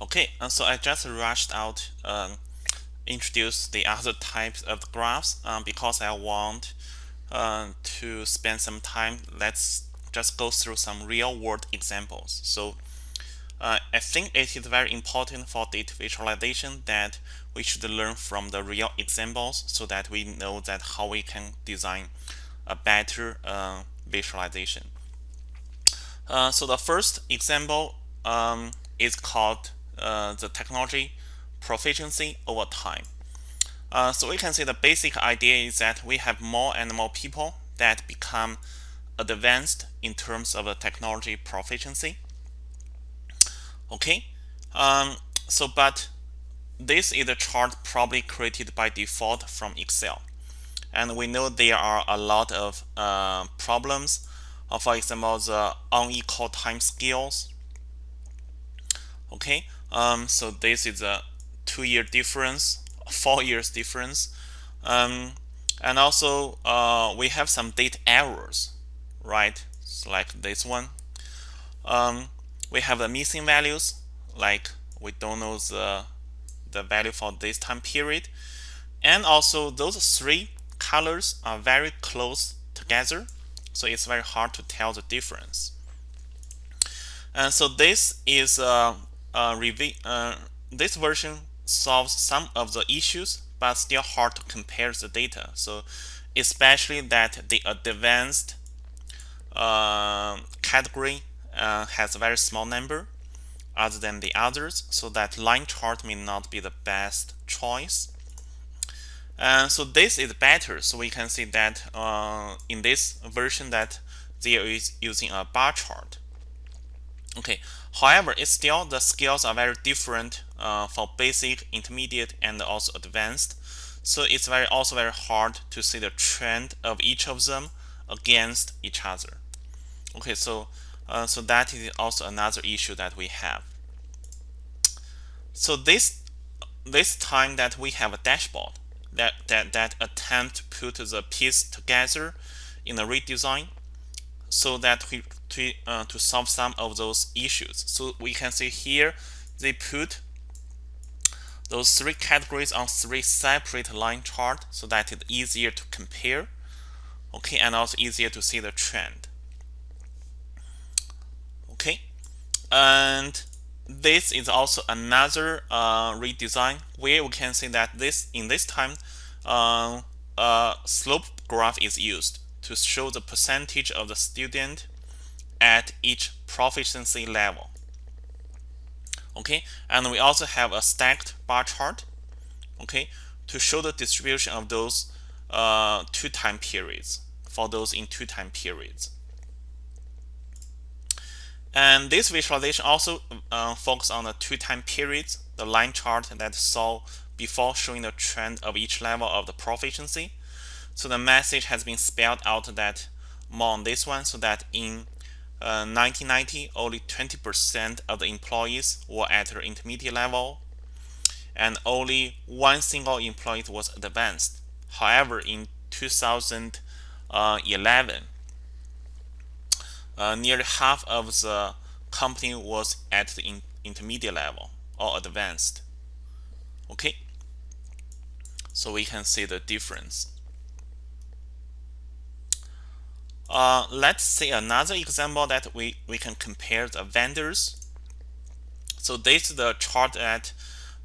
Okay, and so I just rushed out um, introduce the other types of graphs um, because I want uh, to spend some time. Let's just go through some real world examples. So uh, I think it is very important for data visualization that we should learn from the real examples so that we know that how we can design a better uh, visualization. Uh, so the first example um, is called uh, the technology proficiency over time. Uh, so we can see the basic idea is that we have more and more people that become advanced in terms of the technology proficiency. Okay, um, so but this is a chart probably created by default from Excel. And we know there are a lot of uh, problems. Uh, for example, the unequal time scales. Okay, um, so this is a two-year difference, four years difference. Um, and also, uh, we have some date errors, right? So like this one. Um, we have the missing values, like we don't know the the value for this time period. And also those three colors are very close together. So it's very hard to tell the difference. And so this is uh, uh, this version solves some of the issues, but still hard to compare the data. So especially that the advanced uh, category uh, has a very small number other than the others so that line chart may not be the best choice. And so this is better. So we can see that uh, in this version that there is using a bar chart. Okay however it's still the skills are very different uh, for basic intermediate and also advanced so it's very also very hard to see the trend of each of them against each other okay so uh, so that is also another issue that we have. So this this time that we have a dashboard that that that attempt to put the piece together in a redesign so that we to uh, to solve some of those issues. So we can see here they put those three categories on three separate line chart so that it's easier to compare. Okay and also easier to see the trend. Okay and this is also another uh, redesign where we can see that this in this time uh, a slope graph is used to show the percentage of the student at each proficiency level okay and we also have a stacked bar chart okay to show the distribution of those uh, two time periods for those in two time periods and this visualization also uh, focuses on the two time periods, the line chart that saw before showing the trend of each level of the proficiency. So the message has been spelled out that more on this one so that in uh, 1990 only 20% of the employees were at the intermediate level and only one single employee was advanced. However, in 2011 uh, nearly half of the company was at the in intermediate level or advanced. Okay, so we can see the difference. Uh, let's see another example that we, we can compare the vendors. So this is the chart that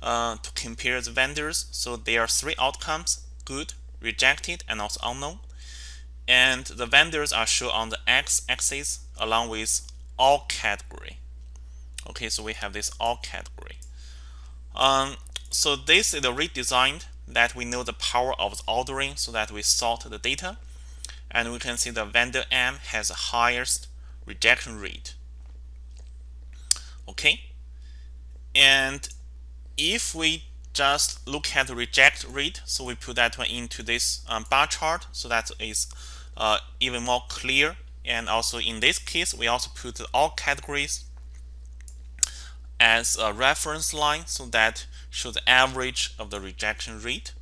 uh, to compare the vendors. So there are three outcomes, good, rejected, and also unknown. And the vendors are shown on the x-axis along with all category. Okay, so we have this all category. Um, so this is a redesigned that we know the power of the ordering so that we sort the data. And we can see the vendor M has the highest rejection rate. Okay. And if we just look at the reject rate, so we put that one into this um, bar chart, so that is uh, even more clear and also in this case, we also put all categories as a reference line so that show the average of the rejection rate.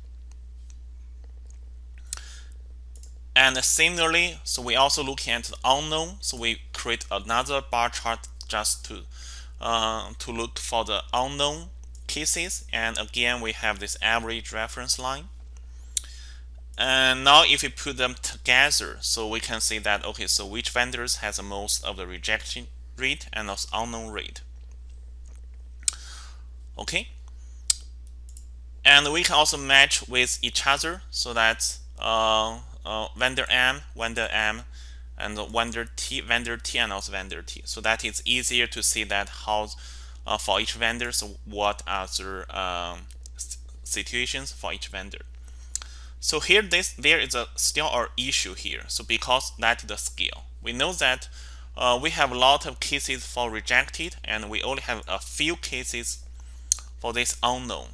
And similarly, so we also look at the unknown. So we create another bar chart just to uh, to look for the unknown cases. And again we have this average reference line. And now if we put them together so we can see that okay so which vendors has the most of the rejection rate and also unknown rate. Okay. And we can also match with each other so that uh, uh, vendor M, vendor M, and vendor T, vendor T, and also vendor T. So that it's easier to see that how uh, for each vendor, so what are the um, situations for each vendor. So here, this there is a still our issue here. So because that is the scale, we know that uh, we have a lot of cases for rejected, and we only have a few cases for this unknown.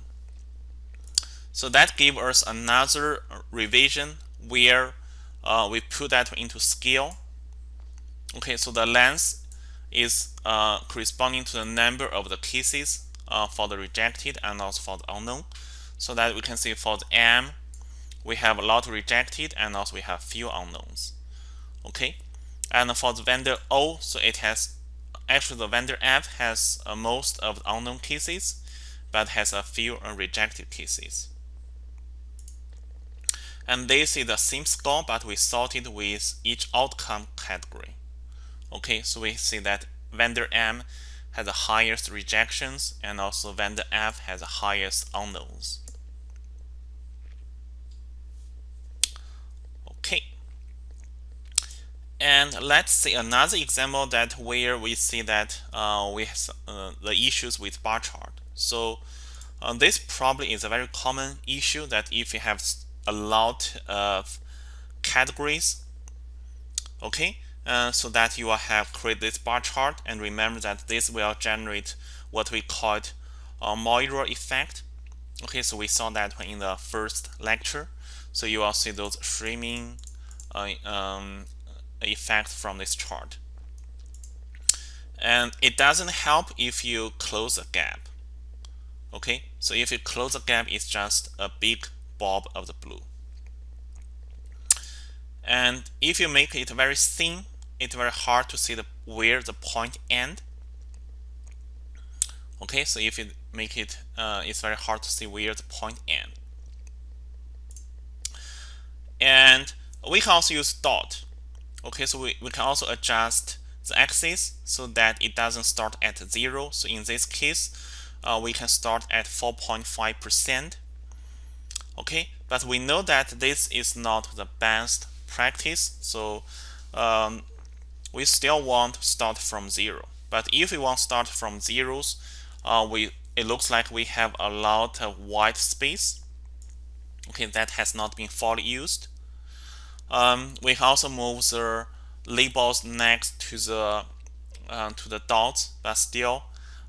So that gives us another revision where uh, we put that into scale. Okay, so the length is uh, corresponding to the number of the cases uh, for the rejected and also for the unknown. So that we can see for the M, we have a lot rejected and also we have few unknowns. Okay, and for the vendor O, so it has actually the vendor F has uh, most of the unknown cases, but has a few rejected cases. And this is the same score, but we sorted with each outcome category. Okay, so we see that vendor M has the highest rejections and also vendor F has the highest unknowns. Okay. And let's see another example that where we see that uh, we have uh, the issues with bar chart. So uh, this probably is a very common issue that if you have a lot of categories okay? Uh, so that you will have create this bar chart and remember that this will generate what we call a moiré effect okay? So we saw that in the first lecture. So you will see those framing uh, um, effect from this chart. And it doesn't help if you close a gap okay? So if you close a gap it's just a big bulb of the blue. And if you make it very thin, it's very hard to see the where the point end. Okay, so if you make it, uh, it's very hard to see where the point end. And we can also use dot. Okay, so we, we can also adjust the axis so that it doesn't start at zero. So in this case, uh, we can start at 4.5 percent okay but we know that this is not the best practice so um, we still want to start from zero. But if we want to start from zeros uh, we it looks like we have a lot of white space. Okay that has not been fully used. Um, we also move the labels next to the uh, to the dots but still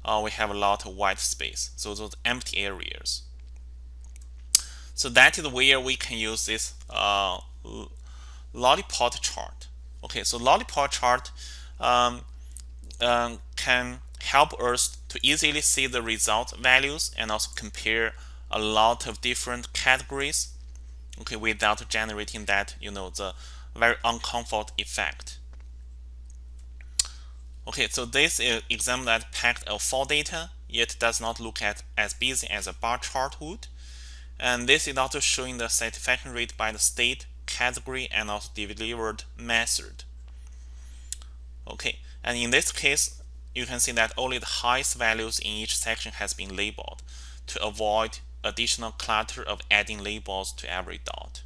uh, we have a lot of white space. So those empty areas so that is where we can use this uh, lollipop chart. Okay, so lollipop chart um, um, can help us to easily see the result values and also compare a lot of different categories okay without generating that you know the very uncomfort effect okay so this is example that packed of four data yet does not look at as busy as a bar chart would and this is also showing the satisfaction rate by the state, category, and also delivered method. Okay, and in this case, you can see that only the highest values in each section has been labeled to avoid additional clutter of adding labels to every dot.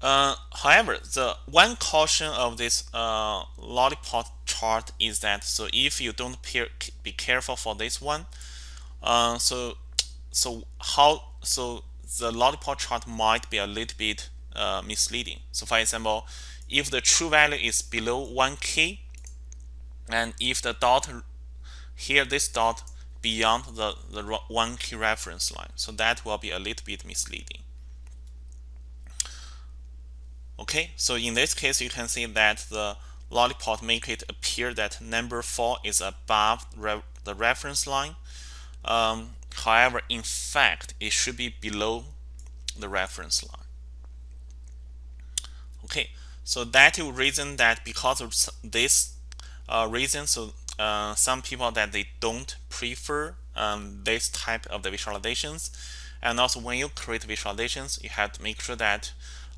Uh, however, the one caution of this uh, lollipop chart is that so if you don't be careful for this one, uh, so so how so the lollipop chart might be a little bit uh, misleading. So for example, if the true value is below 1k, and if the dot here this dot beyond the, the 1k reference line, so that will be a little bit misleading. Okay, so in this case, you can see that the lollipop make it appear that number 4 is above re the reference line. Um, However, in fact, it should be below the reference line. Okay, so that is reason that because of this uh, reasons. So uh, some people that they don't prefer um, this type of the visualizations. And also when you create visualizations, you have to make sure that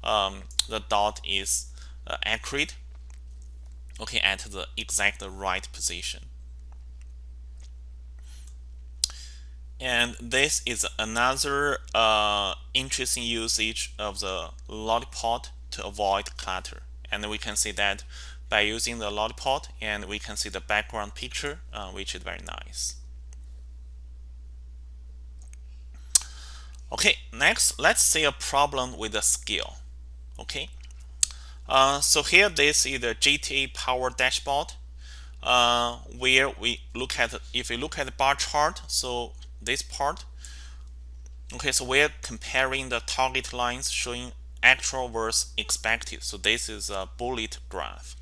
um, the dot is uh, accurate, okay, at the exact right position. And this is another uh, interesting usage of the lollipop to avoid clutter. And we can see that by using the lollipop and we can see the background picture, uh, which is very nice. Okay, next, let's see a problem with the scale. Okay, uh, so here this is the GTA Power Dashboard, uh, where we look at if we look at the bar chart. So this part, okay, so we're comparing the target lines showing actual versus expected. So this is a bullet graph.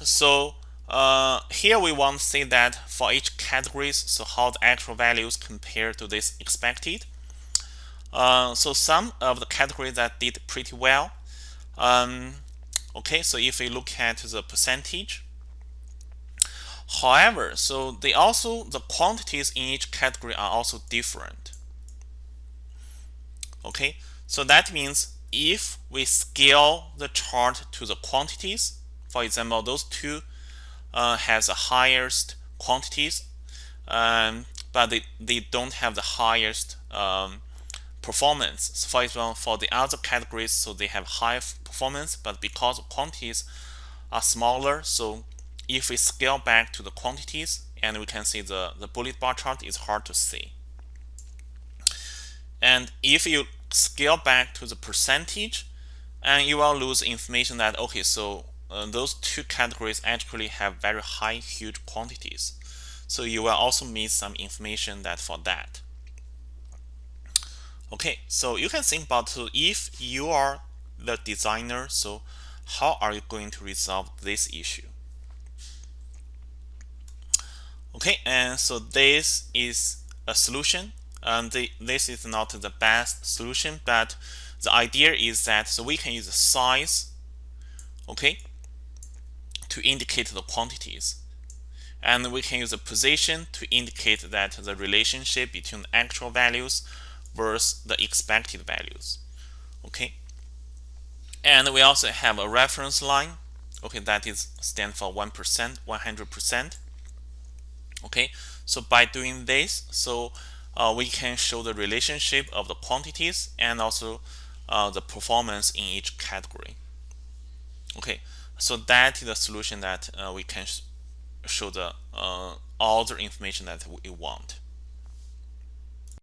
So uh, here we want to see that for each categories, so how the actual values compare to this expected. Uh, so some of the categories that did pretty well. Um, okay, so if we look at the percentage, however, so they also the quantities in each category are also different. Okay, so that means if we scale the chart to the quantities, for example, those two uh, has the highest quantities, um, but they, they don't have the highest um, performance. So for example, for the other categories, so they have high performance, but because quantities are smaller, so if we scale back to the quantities, and we can see the, the bullet bar chart is hard to see. And if you scale back to the percentage, and you will lose information that, okay, so uh, those two categories actually have very high huge quantities. So you will also miss some information that for that. Okay so you can think about so if you are the designer so how are you going to resolve this issue okay and so this is a solution and the, this is not the best solution but the idea is that so we can use the size okay to indicate the quantities. And we can use a position to indicate that the relationship between the actual values versus the expected values. Okay. And we also have a reference line. Okay, that is stand for 1%, 100%. Okay, so by doing this, so uh, we can show the relationship of the quantities and also uh, the performance in each category. Okay, so that is the solution that uh, we can sh show the uh, all the information that we want.